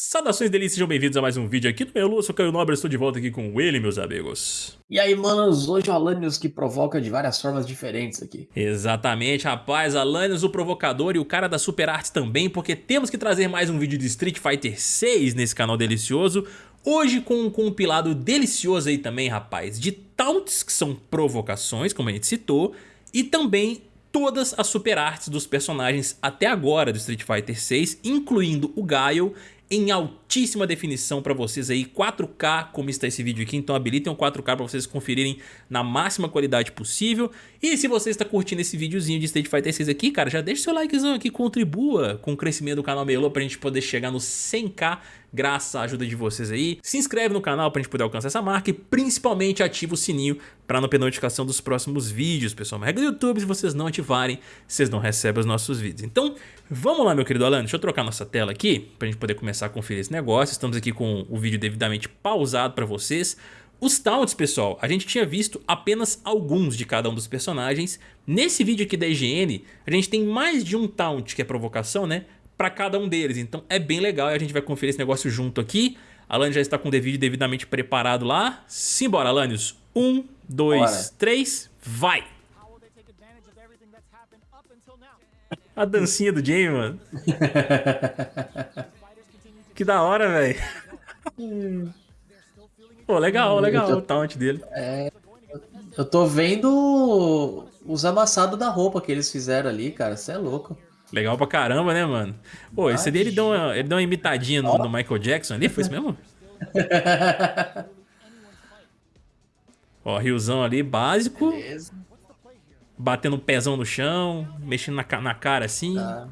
Saudações delícias, sejam bem-vindos a mais um vídeo aqui do meu Lu, eu sou Caio Nobre, estou de volta aqui com ele, meus amigos. E aí, manos, hoje o Alanios que provoca de várias formas diferentes aqui. Exatamente, rapaz, Alanios o provocador e o cara da Super Arts também, porque temos que trazer mais um vídeo de Street Fighter 6 nesse canal delicioso, hoje com um compilado delicioso aí também, rapaz, de taunts, que são provocações, como a gente citou, e também todas as super artes dos personagens até agora do Street Fighter 6, incluindo o Gaio em altíssima definição para vocês aí, 4K como está esse vídeo aqui, então habilitem o 4K para vocês conferirem na máxima qualidade possível. E se você está curtindo esse videozinho de Street Fighter 6 aqui, cara, já deixa seu likezão aqui, contribua com o crescimento do canal Melô pra gente poder chegar no 100k graças à ajuda de vocês aí. Se inscreve no canal pra gente poder alcançar essa marca e principalmente ativa o sininho para não perder notificação dos próximos vídeos, pessoal. Uma regra do YouTube, se vocês não ativarem, vocês não recebem os nossos vídeos. Então, vamos lá, meu querido Alan, deixa eu trocar nossa tela aqui pra gente poder começar a conferir esse negócio. Estamos aqui com o vídeo devidamente pausado para vocês. Os taunts, pessoal, a gente tinha visto apenas alguns de cada um dos personagens. Nesse vídeo aqui da IGN, a gente tem mais de um taunt, que é provocação, né? Para cada um deles, então é bem legal e a gente vai conferir esse negócio junto aqui. Alan já está com o vídeo devidamente preparado lá. Simbora, Alanios. Um, dois, Bora. três, vai! A dancinha do Jamie, mano. que da hora, velho. Pô, legal, legal tô, o taunt dele. É, eu tô vendo os amassados da roupa que eles fizeram ali, cara. Você é louco. Legal pra caramba, né, mano? Pô, esse ali ele deu uma, ele deu uma imitadinha no, no Michael Jackson ali, foi isso mesmo? Ó, riozão ali, básico. Beleza. Batendo o um pezão no chão, mexendo na, na cara assim. Tá.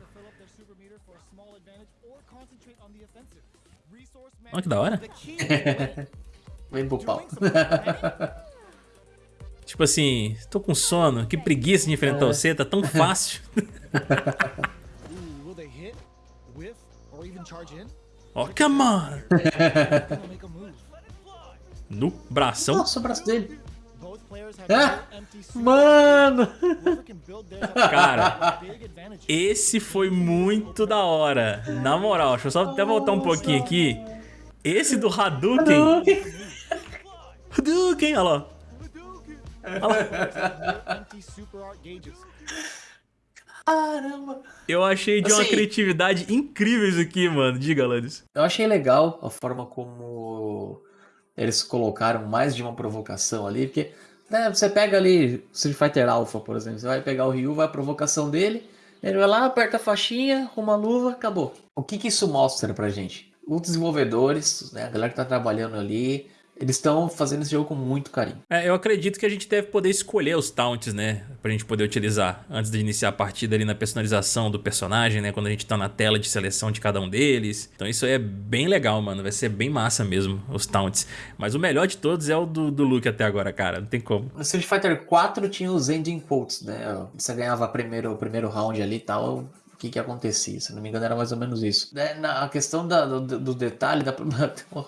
Olha que da hora. Vem pro pau. tipo assim, tô com sono, que preguiça de enfrentar é. você, tá tão fácil. oh, come on! no bração. Nossa, o braço dele. Ah, mano! Cara, esse foi muito da hora. Na moral, deixa eu só até voltar um pouquinho aqui. Esse do Hadouken. Hadouken, olha lá. Caramba! Eu achei de assim, uma criatividade incrível isso aqui, mano. Diga, Alanis. Eu achei legal a forma como eles colocaram mais de uma provocação ali, porque né, você pega ali Street Fighter Alpha, por exemplo, você vai pegar o Ryu, vai a provocação dele, ele vai lá, aperta a faixinha, uma luva, acabou. O que, que isso mostra pra gente? Os desenvolvedores, né, a galera que tá trabalhando ali, eles estão fazendo esse jogo com muito carinho. É, eu acredito que a gente deve poder escolher os taunts, né? Pra gente poder utilizar antes de iniciar a partida ali na personalização do personagem, né? Quando a gente tá na tela de seleção de cada um deles. Então isso aí é bem legal, mano. Vai ser bem massa mesmo, os taunts. Mas o melhor de todos é o do, do Luke até agora, cara. Não tem como. No Street Fighter 4 tinha os ending quotes, né? Você ganhava primeiro, o primeiro round ali e tal o que que acontecia. Se não me engano, era mais ou menos isso. É, na questão da, do, do, detalhe da...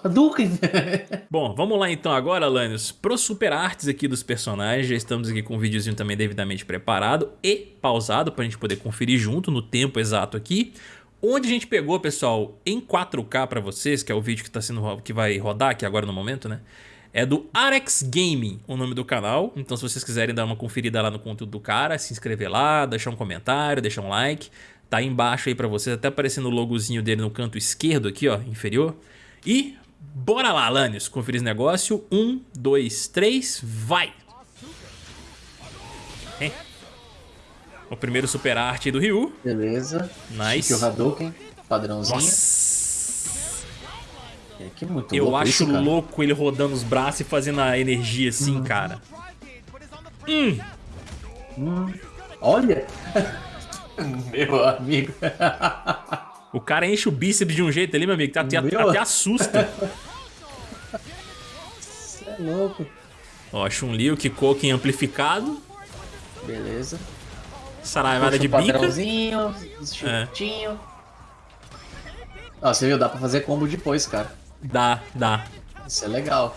Hadouken! Bom, vamos lá então agora, Lanius, pro super artes aqui dos personagens. Já estamos aqui com um videozinho também devidamente preparado e pausado pra gente poder conferir junto no tempo exato aqui. Onde a gente pegou, pessoal, em 4K pra vocês, que é o vídeo que, tá sendo, que vai rodar aqui agora no momento, né? É do Arex Gaming, o nome do canal. Então se vocês quiserem dar uma conferida lá no conteúdo do cara, se inscrever lá, deixar um comentário, deixar um like. Tá aí embaixo aí pra vocês, até aparecendo o logozinho dele no canto esquerdo aqui, ó, inferior. E bora lá, Lanius, conferir esse negócio. Um, dois, três, vai! É. O primeiro super arte do Ryu. Beleza. Nice. o Hadouken, padrãozinho. Nossa. É, que muito Eu louco acho isso, louco ele rodando os braços e fazendo a energia assim, hum. cara. Hum. Hum. Olha! Meu amigo. O cara enche o bíceps de um jeito ali, meu amigo, que até, até assusta. Você é louco. Ó, Chun-Li, o Kikoken amplificado. Beleza. Saraivada de bica. Padrãozinho, chutinho. É. Ó, você viu, dá pra fazer combo depois, cara. Dá, dá. Isso é legal.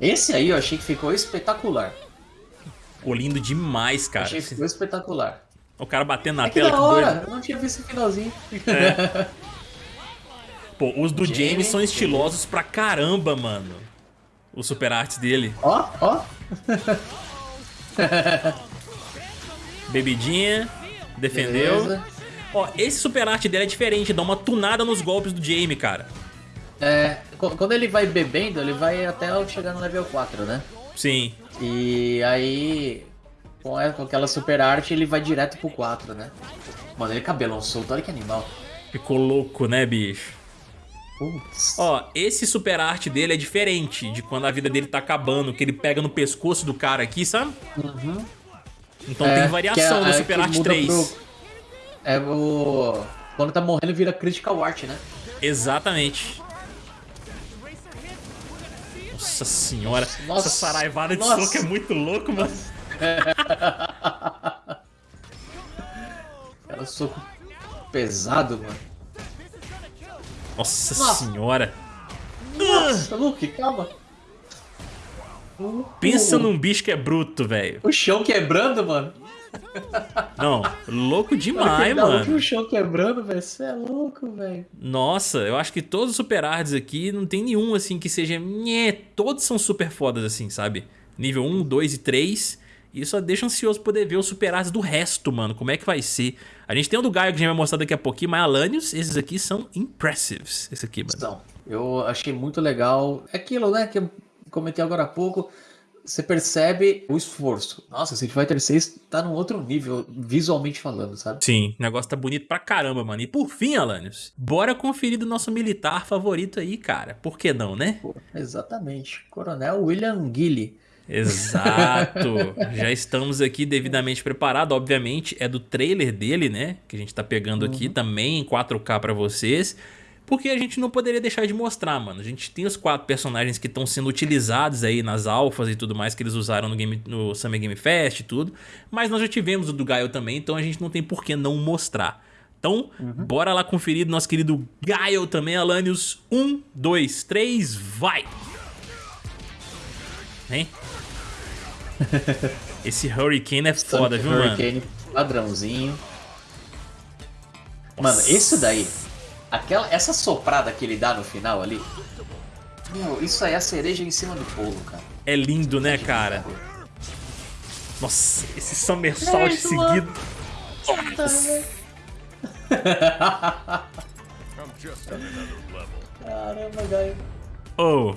Esse aí eu achei que ficou espetacular. Ficou lindo demais, cara. Achei que ficou espetacular. O cara batendo na é tela, que da hora, doido. Eu não tinha visto o finalzinho. É. Pô, os do James, James são estilosos pra caramba, mano. O super arte dele. Ó, ó. Bebidinha. Defendeu. Beleza. Ó, esse super arte dele é diferente, dá uma tunada nos golpes do Jamie, cara. É, quando ele vai bebendo, ele vai até chegar no level 4, né? Sim. E aí, com aquela super arte, ele vai direto pro 4, né? Mano, ele cabelão solto, olha que animal. Ficou louco, né, bicho? Putz. Ó, esse super arte dele é diferente de quando a vida dele tá acabando, que ele pega no pescoço do cara aqui, sabe? Uhum. Então é, tem variação é, no Super é Art 3. Pro... É o... Quando tá morrendo vira Critical Art, né? Exatamente. Nossa senhora, Nossa. essa saraivada de Nossa. soco é muito louco, mano. Cara, soco pesado, mano. Nossa, Nossa. senhora. Nossa, Luke, calma. Pensa num bicho que é bruto, velho. O chão quebrando, mano. Não, louco demais, mano. O chão quebrando, velho. Você é louco, velho. Nossa, eu acho que todos os super arts aqui não tem nenhum assim que seja. Nhê, todos são super fodas assim, sabe? Nível 1, 2 e 3. E só deixa ansioso poder ver os super arts do resto, mano. Como é que vai ser? A gente tem o do Gaio que a gente vai mostrar daqui a pouquinho, mas Alanios, esses aqui são impressives. Esse aqui, mano. Então, eu achei muito legal. É aquilo, né, que eu comentei agora há pouco você percebe o esforço. Nossa, Street Fighter 6 tá num outro nível, visualmente falando, sabe? Sim, o negócio tá bonito pra caramba, mano. E por fim, Alanios, bora conferir do nosso militar favorito aí, cara. Por que não, né? Pô, exatamente. Coronel William Gilly. Exato. Já estamos aqui devidamente preparados. Obviamente, é do trailer dele, né? Que a gente tá pegando uhum. aqui também em 4K pra vocês. Porque a gente não poderia deixar de mostrar, mano. A gente tem os quatro personagens que estão sendo utilizados aí nas alfas e tudo mais que eles usaram no, game, no Summer Game Fest e tudo. Mas nós já tivemos o do Gaio também, então a gente não tem por que não mostrar. Então, uhum. bora lá conferir do nosso querido Gaio também, Alanios. Um, dois, três, vai! Hein? Esse Hurricane é foda, viu, mano? Hurricane padrãozinho. Mano, esse daí Aquela, essa soprada que ele dá no final ali, meu, isso aí é a cereja em cima do bolo, cara. É lindo, né, cara? Nossa, esse somersault é, seguido. Caramba, Gaio. Oh.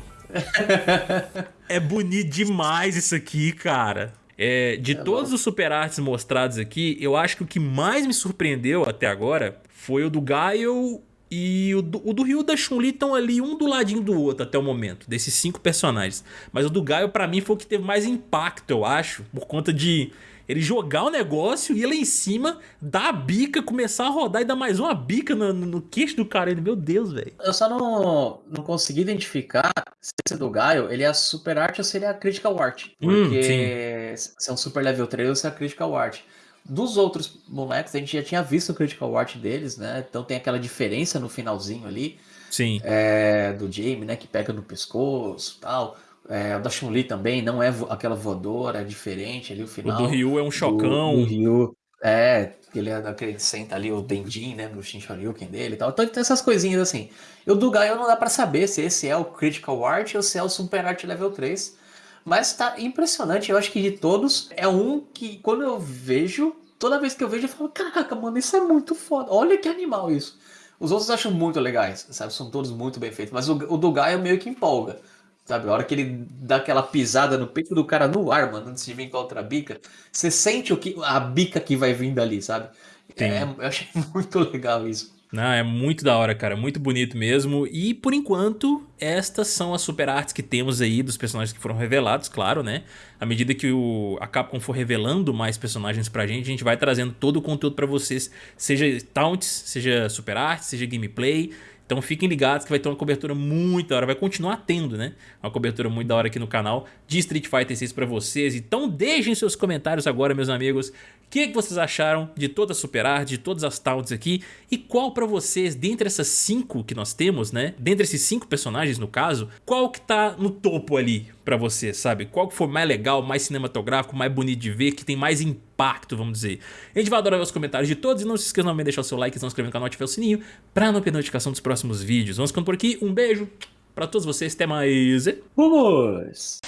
É bonito demais isso aqui, cara. É, de é todos os super arts mostrados aqui, eu acho que o que mais me surpreendeu até agora foi o do Gaio e o do, o do Ryu e da Chun-Li estão ali um do ladinho do outro até o momento, desses cinco personagens. Mas o do Gaio pra mim foi o que teve mais impacto, eu acho, por conta de ele jogar o negócio, ir lá em cima, dar a bica, começar a rodar e dar mais uma bica no, no queixo do cara. Ele, meu Deus, velho. Eu só não, não consegui identificar se esse do Gaio, ele é a Super Art ou se ele é a Critical Art. Hum, porque hum, se é um Super Level 3 ou se é a Critical Art. Dos outros moleques, a gente já tinha visto o Critical Art deles, né? Então tem aquela diferença no finalzinho ali. Sim. É, do Jamie, né? Que pega no pescoço e tal. É, o da Chun-Li também não é aquela voadora, é diferente ali o final. O do Ryu é um chocão. Do, do Ryu, é, ele é daquele senta ali o Denjin, né, no Shin Shoryuken dele e tal. Então tem essas coisinhas assim. E o do Gaio não dá para saber se esse é o Critical Art ou se é o Super Art Level 3. Mas tá impressionante. Eu acho que de todos é um que quando eu vejo, toda vez que eu vejo, eu falo: Caraca, mano, isso é muito foda. Olha que animal isso. Os outros acho muito legais, sabe? São todos muito bem feitos. Mas o, o do Gaia meio que empolga. Sabe, a hora que ele dá aquela pisada no peito do cara no ar, mano, antes de vir com a outra bica, você sente o que, a bica que vai vindo ali, sabe? É, eu achei muito legal isso. Não, é muito da hora, cara. Muito bonito mesmo. E, por enquanto, estas são as super artes que temos aí dos personagens que foram revelados, claro, né? À medida que o, a Capcom for revelando mais personagens pra gente, a gente vai trazendo todo o conteúdo pra vocês. Seja taunts, seja super arte, seja gameplay. Então fiquem ligados que vai ter uma cobertura muito da hora, vai continuar tendo, né? Uma cobertura muito da hora aqui no canal de Street Fighter 6 para vocês. Então deixem seus comentários agora, meus amigos. O que, que vocês acharam de toda a Super Art, de todas as taunts aqui? E qual para vocês, dentre essas cinco que nós temos, né? Dentre esses cinco personagens, no caso, qual que tá no topo ali para vocês, sabe? Qual que foi mais legal, mais cinematográfico, mais bonito de ver, que tem mais impacto? Impacto, vamos dizer. A gente vai adorar ver os comentários de todos e não se esqueça de deixar o seu like se inscrever no canal e ativar o sininho pra não perder notificação dos próximos vídeos. Vamos ficando por aqui, um beijo pra todos vocês, até mais. Vamos!